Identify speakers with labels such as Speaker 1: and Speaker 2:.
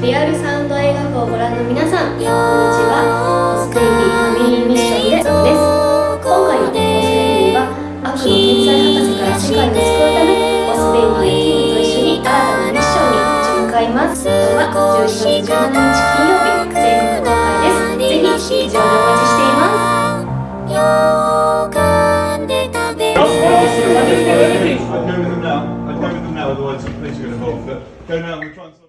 Speaker 1: リアルサウンド映画部をご覧の皆さんこんにちはオスベイビーファミリーミッションでです今回のオスベイビーは悪の天才博士から世界を救うためオスベイビーやテムと一緒に新たなミッションに立ち向かいます今日は11月17日金曜日全国公開ですぜひ劇場でお待ちしています
Speaker 2: I don't know which one's.